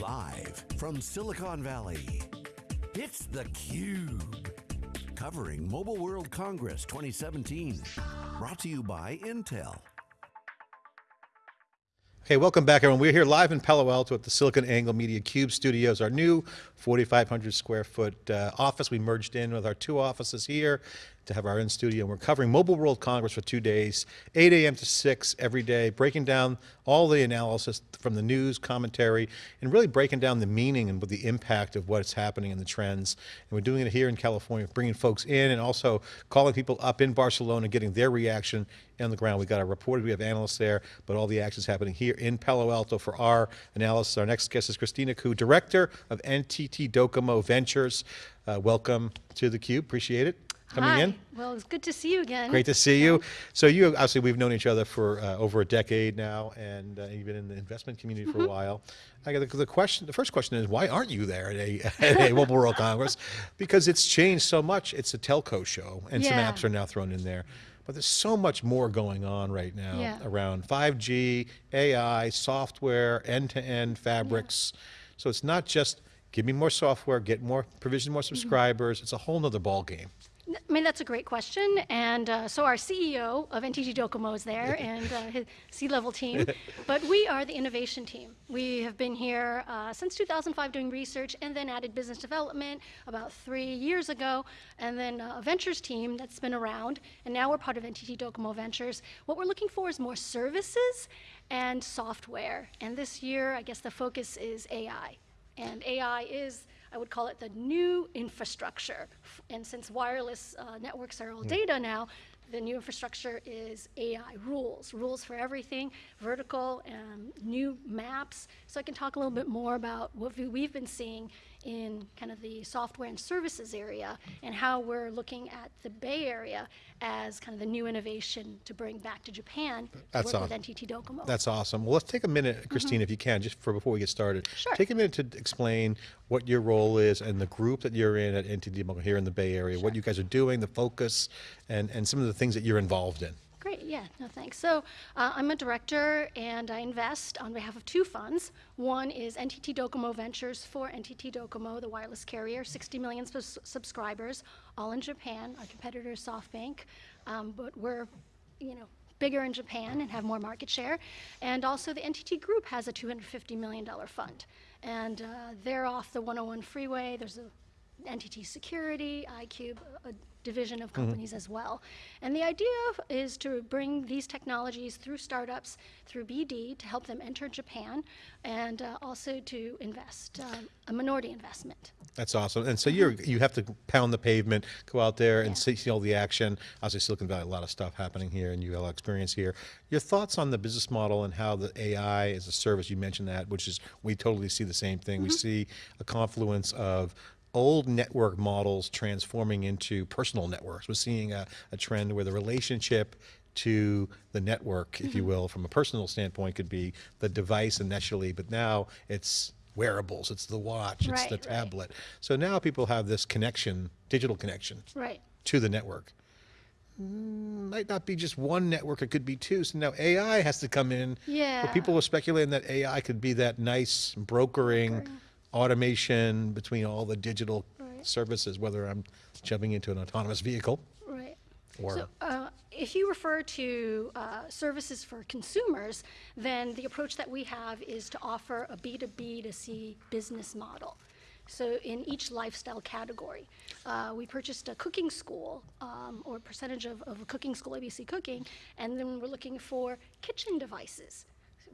Live from Silicon Valley, it's theCUBE. Covering Mobile World Congress 2017. Brought to you by Intel. Okay, welcome back everyone. We're here live in Palo Alto at the SiliconANGLE Media Cube Studios, our new 4,500 square foot uh, office. We merged in with our two offices here to have our in-studio. And we're covering Mobile World Congress for two days, 8 a.m. to 6 every day, breaking down all the analysis from the news, commentary, and really breaking down the meaning and the impact of what's happening and the trends. And we're doing it here in California, bringing folks in and also calling people up in Barcelona, getting their reaction on the ground. We've got our reporters, we have analysts there, but all the action is happening here in Palo Alto for our analysis. Our next guest is Christina Koo, Director of NTT Docomo Ventures. Uh, welcome to theCUBE, appreciate it coming Hi. in. Well, it's good to see you again. Great to see you. So you, obviously we've known each other for uh, over a decade now and uh, you've been in the investment community for Mm-hmm. a while. I got the, the question, the first question is why aren't you there at a, at a Mobile World Congress? Because it's changed so much. It's a telco show and some apps are now thrown in there. But there's so much more going on right now Yeah. around 5G, AI, software, end-to-end fabrics. So it's not just give me more software, get more, provision Mm-hmm. more subscribers. It's a whole nother ball game. I mean, that's a great question. And uh, so our CEO of NTT Docomo is there and uh, his C-level team. but we are the innovation team. We have been here uh, since 2005 doing research and then added business development about three years ago. And then uh, a ventures team that's been around. And now we're part of NTT Docomo Ventures. What we're looking for is more services and software. And this year, I guess the focus is AI. And AI is, I would call it the new infrastructure. And since wireless uh, networks are all data now, the new infrastructure is AI rules, rules for everything, vertical, um, new maps. So I can talk a little bit more about what we've been seeing in kind of the software and services area and how we're looking at the Bay Area as kind of the new innovation to bring back to Japan to That's work with awesome. NTT Docomo. That's awesome. Well, let's take a minute, Christine, if you can, just for before we get started. Mm-hmm. Sure. Take a minute to explain what your role is and the group that you're in at NTT Docomo here in the Bay Area, what you guys are doing, the focus, and, and some of the things that you're involved in. Yeah, no thanks. So uh, I'm a director and I invest on behalf of two funds. One is NTT Docomo Ventures for NTT Docomo, the wireless carrier, 60 million subscribers, all in Japan. Our competitor is SoftBank, um, but we're, you know, bigger in Japan and have more market share. And also the NTT Group has a $250 million fund. And uh, they're off the 101 freeway. There's a NTT Security, iCube, a division of companies as well. And the idea is to bring these technologies through startups, through BD, to help them enter Japan, and uh, also to invest, um, a minority investment. That's awesome. And so you're, you have to pound the pavement, go out there and Yeah. see, see all the action. Obviously Silicon Valley, a lot of stuff happening here and you have a lot of experience here. Your thoughts on the business model and how the AI as a service, you mentioned that, which is, we totally see the same thing. We see a confluence of old network models transforming into personal networks. We're seeing a, a trend where the relationship to the network, if you will, from a personal standpoint could be the device initially, but now it's wearables, it's the watch, it's Right, the right. tablet. So now people have this connection, digital connection Right. to the network. Mm, Might not be just one network, it could be two. So now AI has to come in. Yeah. But people were speculating that AI could be that nice brokering automation between all the digital Right. services, whether I'm jumping into an autonomous vehicle Right. or So, uh, if you refer to uh, services for consumers, then the approach that we have is to offer a B2B to C business model. So in each lifestyle category, uh, we purchased a cooking school um, or percentage of, of a cooking school, ABC Cooking, and then we're looking for kitchen devices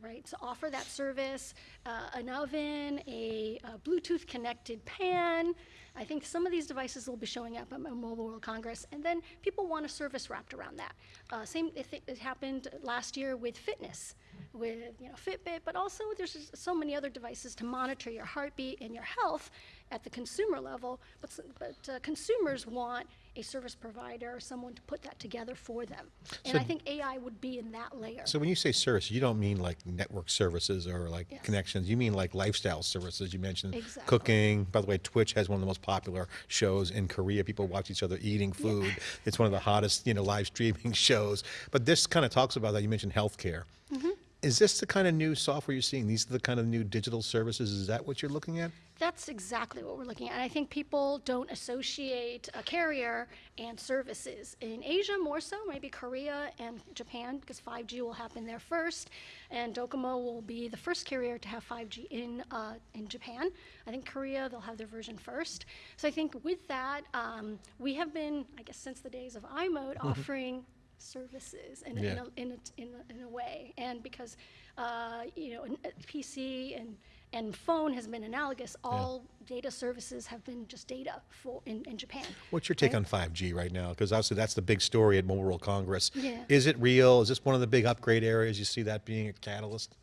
right? To offer that service, uh, an oven, a, a Bluetooth connected pan. I think some of these devices will be showing up at Mobile World Congress, and then people want a service wrapped around that. Uh, same, it, it happened last year with fitness, with you know Fitbit, but also there's so many other devices to monitor your heartbeat and your health at the consumer level. But but uh, consumers want a service provider or someone to put that together for them, and So- I think AI would be in that layer. So when you say service, you don't mean like network services or like Yes. connections. You mean like lifestyle services. You mentioned Exactly. cooking. By the way, Twitch has one of the most popular shows in Korea. People watch each other eating food. It's one of the hottest, you know, live streaming shows. But this kind of talks about that. You mentioned healthcare. Mm-hmm. Is this the kind of new software you're seeing? These are the kind of new digital services? Is that what you're looking at? That's exactly what we're looking at. And I think people don't associate a carrier and services. In Asia, more so, maybe Korea and Japan, because 5G will happen there first. And Docomo will be the first carrier to have 5G in, uh, in Japan. I think Korea, they'll have their version first. So I think with that, um, we have been, I guess, since the days of iMode, offering services in, a- in, a, in, a, in, a, in a way. And because, uh, you know, PC and, and phone has been analogous, all data services have been just data for, in, in Japan. What's your take right? on 5G right now? Because obviously that's the big story at Mobile World Congress. Yeah. Is it real? Is this one of the big upgrade areas? You see that being a catalyst?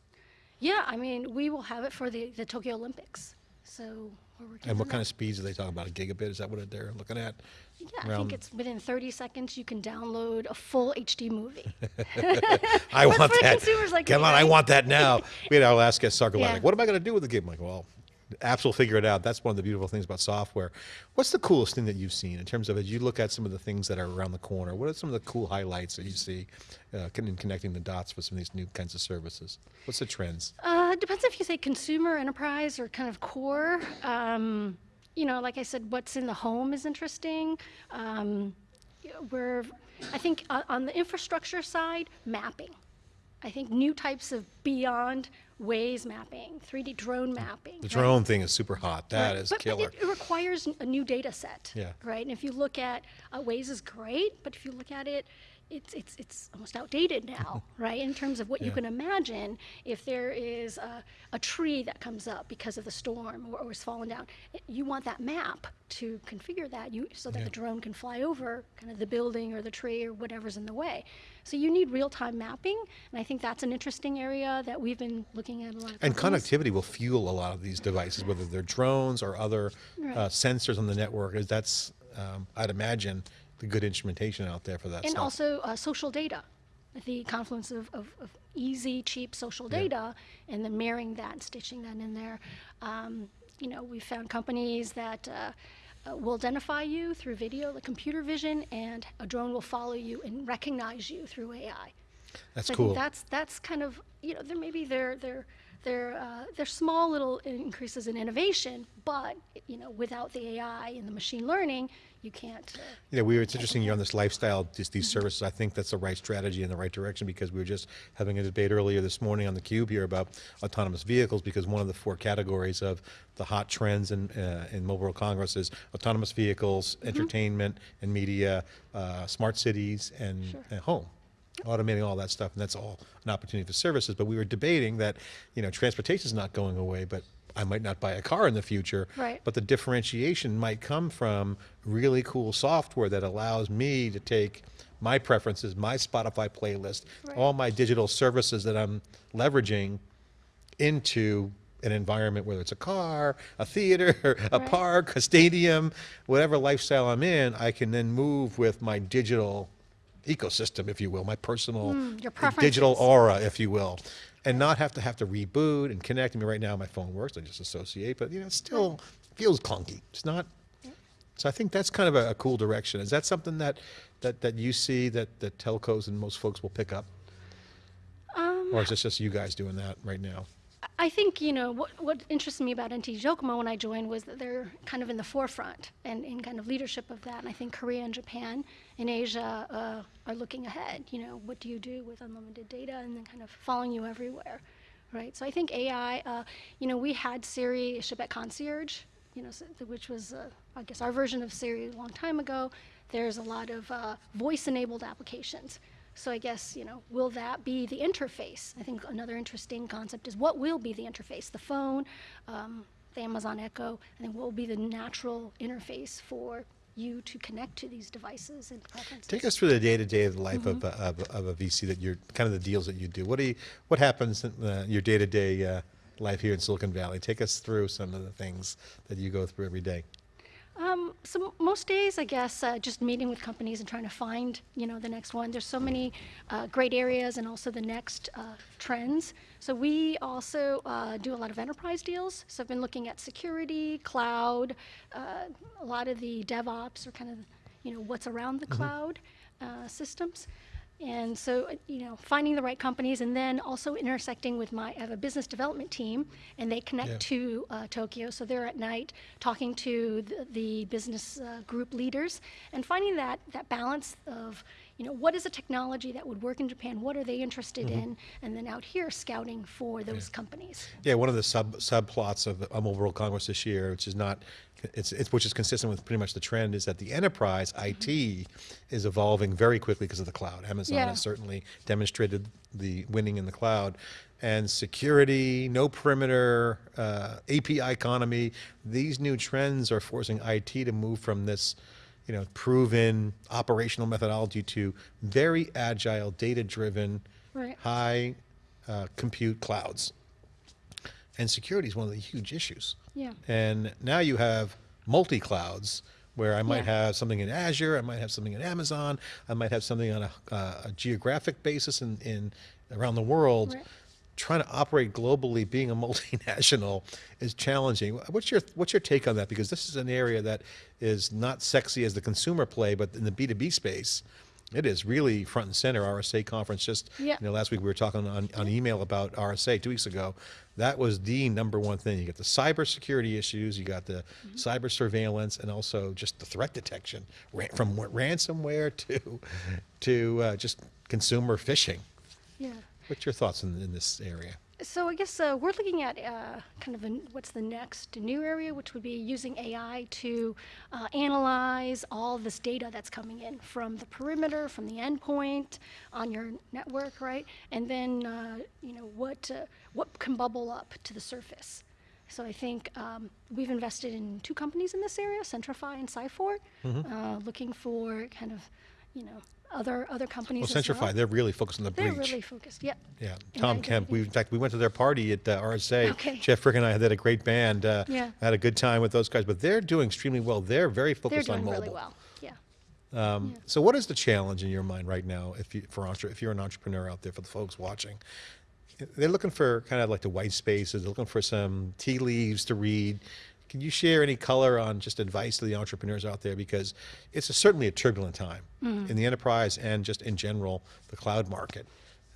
Yeah, I mean, we will have it for the, the Tokyo Olympics. So we're working And on what kind that. of speeds are they talking about? A gigabit? Is that what they're looking at? Yeah, I around- think it's within 30 seconds you can download a full HD movie. I want for that. consumers like Come me, on, I right? want that now. we had our last guest, Sarko, Yeah. what am I going to do with the game? I'm like, well, apps will figure it out. That's one of the beautiful things about software. What's the coolest thing that you've seen in terms of as you look at some of the things that are around the corner? What are some of the cool highlights that you see uh, in connecting the dots for some of these new kinds of services? What's the trends? Uh, it depends if you say consumer, enterprise, or kind of core. Um, you know, like I said, what's in the home is interesting. Um, we're, I think on, on the infrastructure side, mapping. I think new types of beyond Waze mapping, 3D drone mapping. The right? drone thing is super hot. That Right. is but, killer. But it, it requires a new data set. Yeah. Right. And if you look at uh, Waze is great, but if you look at it, it's it's it's almost outdated now, right? In terms of what you can imagine if there is a, a tree that comes up because of the storm or, or is fallen down, you want that map to configure that you so that Yeah. the drone can fly over kind of the building or the tree or whatever's in the way. So you need real-time mapping, and I think that's an interesting area that we've been looking at a lot. Of And companies. connectivity will fuel a lot of these devices, whether they're drones or other uh, sensors on the network. Is that's, um, I'd imagine, the good instrumentation out there for that and stuff. also uh, social data the confluence of, of, of easy cheap social Yeah. data and then marrying that and stitching that in there um, you know we found companies that uh, uh, will identify you through video like computer vision and a drone will follow you and recognize you through ai That's so cool. that's that's kind of you know there maybe they're they're they're uh, they're small little increases in innovation, but you know without the AI and the machine learning, you can't. Uh, Yeah, we were, it's interesting you're on this lifestyle, just these services. I think that's the right strategy in the right direction because we were just having a debate earlier this morning on the Cube here about autonomous vehicles because one of the four categories of the hot trends in, uh, in Mobile World Congress is autonomous vehicles, entertainment and media, uh, smart cities and, Sure. and home. Automating all that stuff, and that's all an opportunity for services. But we were debating that, you know, transportation is not going away, but I might not buy a car in the future. Right. But the differentiation might come from really cool software that allows me to take my preferences, my Spotify playlist, Right. all my digital services that I'm leveraging into an environment, whether it's a car, a theater, a Right. park, a stadium, whatever lifestyle I'm in, I can then move with my digital ecosystem, if you will, my personal Mm, digital aura, if you will, and not have to have to reboot and connect. I mean, right now my phone works, I just associate, but you know, it still feels clunky. It's not. So I think that's kind of a, a cool direction. Is that something that, that, that you see that, that telcos and most folks will pick up? Um, Or is this just you guys doing that right now? I think you know what what interested me about NTT Docomo when I joined was that they're kind of in the forefront and in kind of leadership of that. And I think Korea and Japan and Asia uh, are looking ahead. You know, what do you do with unlimited data and then kind of following you everywhere, right? So I think AI. Uh, you know, we had Siri Chebet Concierge. You know, which was uh, I guess our version of Siri a long time ago. There's a lot of uh, voice-enabled applications. So I guess, you know, will that be the interface? I think another interesting concept is what will be the interface? The phone, um, the Amazon Echo, and then what will be the natural interface for you to connect to these devices and preferences? Take us through the day-to-day of the life Mm-hmm. of, a, of, of a VC that you're, kind of the deals that you do. What do you, what happens in uh, your day-to-day uh, life here in Silicon Valley? Take us through some of the things that you go through every day. Um, so most days, I guess, uh, just meeting with companies and trying to find, you know, the next one. There's so many uh, great areas and also the next uh, trends. So we also uh, do a lot of enterprise deals. So I've been looking at security, cloud, uh, a lot of the DevOps or kind of, you know, what's around the cloud uh, systems. And so, uh, you know, finding the right companies and then also intersecting with my, I have a business development team and they connect Yeah. to uh, Tokyo. So they're at night talking to the, the business uh, group leaders and finding that, that balance of, you know, what is a technology that would work in Japan? What are they interested Mm-hmm. in? And then out here scouting for those companies. Yeah, one of the sub subplots of the Mobile World Congress this year, which is not, it's, it's which is consistent with pretty much the trend, is that the enterprise IT is evolving very quickly because of the cloud. Amazon Yeah. has certainly demonstrated the winning in the cloud, and security, no perimeter, uh, API economy. These new trends are forcing IT to move from this. You know, proven operational methodology to very agile, data-driven, Right. high uh, compute clouds. And security is one of the huge issues. Yeah. And now you have multi clouds where I might Yeah. have something in Azure, I might have something in Amazon, I might have something on a, uh, a geographic basis in, in around the world. Right. Trying to operate globally, being a multinational, is challenging. What's your What's your take on that? Because this is an area that is not sexy as the consumer play, but in the B two B space, it is really front and center. RSA conference just Yeah. you know last week we were talking on, on email about RSA two weeks ago. That was the number one thing. You got the cybersecurity issues, you got the Mm-hmm. cyber surveillance, and also just the threat detection, from ransomware to to uh, just consumer phishing. Yeah. What's your thoughts in, in this area? So I guess uh, we're looking at uh, kind of an, what's the next new area, which would be using AI to uh, analyze all this data that's coming in from the perimeter, from the endpoint on your network, right? And then uh, you know what uh, what can bubble up to the surface. So I think um, we've invested in two companies in this area, Centrify and Cyphort, Mm-hmm. uh, looking for kind of you know other other companies. Well, Centrify, well. they're really focused on the breach. They're really focused. Yep. Yeah, And Tom Kemp. We in fact we went to their party at uh, RSA. Okay. Jeff Frick and I had a great band. Uh, Yeah. Had a good time with those guys, but they're doing extremely well. They're very focused They're doing on mobile. really well. Yeah. So, what is the challenge in your mind right now, if you for if you're an entrepreneur out there, for the folks watching? They're looking for kind of like the white spaces. They're looking for some tea leaves to read. Can you share any color on just advice to the entrepreneurs out there? Because it's a, certainly a turbulent time Mm-hmm. in the enterprise and just in general the cloud market.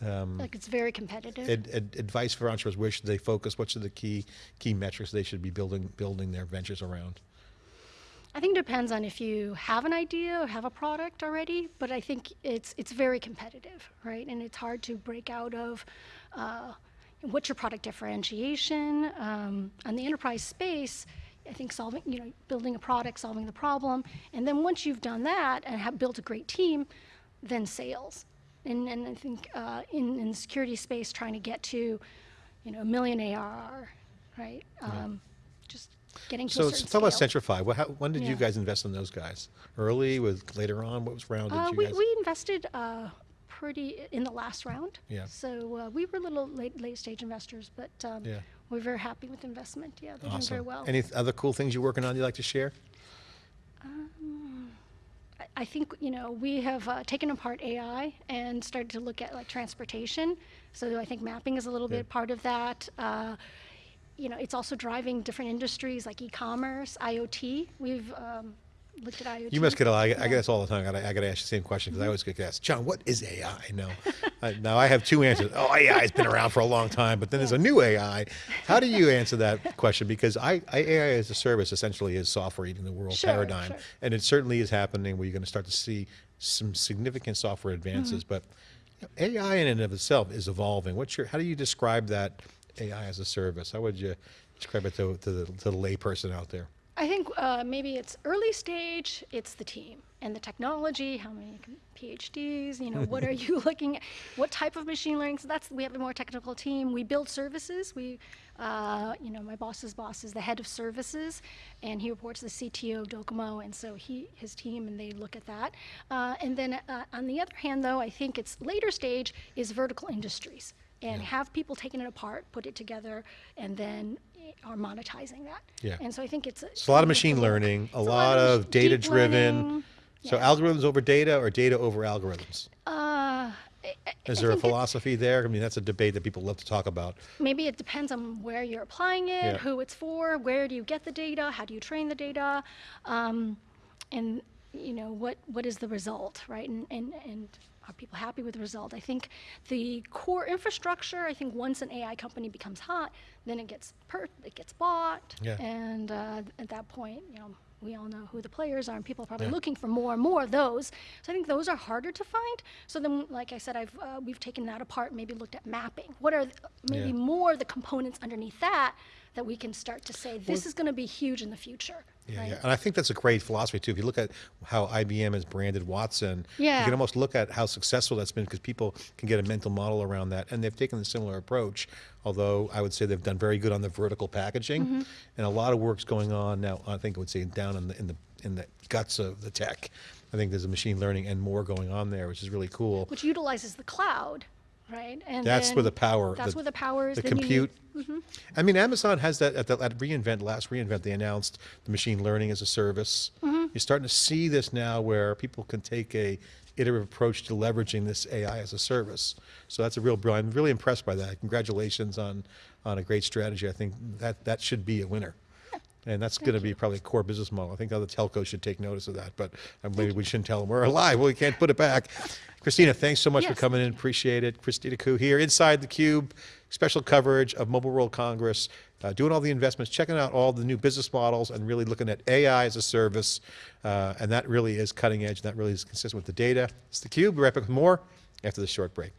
Like it's very competitive. Ad, ad, advice for entrepreneurs: Where should they focus? What should the key key metrics they should be building building their ventures around? I think it depends on if you have an idea or have a product already, but I think it's it's very competitive, right? And it's hard to break out of uh, what's your product differentiation. Um, on the enterprise space, I think solving, you know, building a product, solving the problem, and then once you've done that and have built a great team, then sales. And, and I think uh, in, in the security space, trying to get to, you know, a million ARR, right? Um, Just getting to So certain talk about. Centrify. What, how, when did you guys invest in those guys? Early, with later on? What was round Uh, you we, guys? we invested uh, pretty in the last round. Yeah. So uh, we were a little late late stage investors, but um, Yeah. We're very happy with the investment. Yeah, they're doing very well. Any th- other cool things you're working on you'd like to share? I- I think you know we have uh, taken apart AI and started to look at like transportation. So I think mapping is a little bit part of that. Uh, you know, it's also driving different industries like e-commerce, IoT. We've um, looked at IoT. You must get a lot. I, get- I get this all the time. I I gotta ask you the same question because I always get asked, John, what is AI? No, I, now I have two answers. Oh, AI has been around for a long time, but then there's a new AI. How do you answer that question? Because I, I AI as a service essentially is software eating the world Sure, paradigm, sure. and it certainly is happening where you're going to start to see some significant software advances. Mm-hmm. But you know, AI in and of itself is evolving. What's your? How do you describe that AI as a service? How would you describe it to, to the to the layperson out there? I think uh, maybe it's early stage, it's the team and the technology, how many PhDs, you know, what are you looking at, what type of machine learning? So that's, we have a more technical team. We build services. We, uh, you know, my boss's boss is the head of services and he reports to the CTO of Docomo. And so he, his team, and they look at that. Uh, and then uh, on the other hand, though, I think it's later stage is vertical industries and have people taking it apart, put it together, and then are monetizing that. Yeah. And so I think it's It's a lot of you have to machine learning, a lot of data driven. So Yeah. algorithms over data or data over algorithms? Uh, Is there a philosophy there? I mean, that's a debate that people love to talk about. Maybe it depends on where you're applying it, Yeah. who it's for, where do you get the data, how do you train the data, um, and you know what what is the result, right? And and and Are people happy with the result? I think the core infrastructure. I think once an AI company becomes hot, then it gets per- it gets bought, Yeah. and uh, at that point, you know, we all know who the players are, and people are probably Yeah. looking for more and more of those. So I think those are harder to find. So then, like I said, I've uh, we've taken that apart, maybe looked at mapping. What are maybe Yeah. more the components underneath that that we can start to say this is going to be huge in the future. Yeah, right? yeah, and I think that's a great philosophy too. If you look at how IBM has branded Watson, yeah. you can almost look at how successful that's been because people can get a mental model around that, and they've taken a similar approach. Although I would say they've done very good on the vertical packaging, Mm-hmm. and a lot of work's going on now. I think I would say down in the in the in the guts of the tech. I think there's a machine learning and more going on there, which is really cool. which utilizes the cloud, right? And That's where the power. That's where the power is. The then you need- compute. I mean, Amazon has that at the at reInvent last reInvent. They announced the machine learning as a service. Mm-hmm. You're starting to see this now, where people can take a iterative approach to leveraging this AI as a service. So that's a real. I'm really impressed by that. Congratulations on on a great strategy. I think that that should be a winner. And that's going to be probably a core business model. I think other telcos should take notice of that, but uh, maybe we shouldn't tell them we're alive. Well, we can't put it back. Christina, thanks so much for coming in. Appreciate it. Christina Koo here inside the Cube, special coverage of Mobile World Congress, uh, doing all the investments, checking out all the new business models, and really looking at AI as a service. Uh, and that really is cutting edge. And that really is consistent with the data. It's the Cube. We're right back with more after this short break.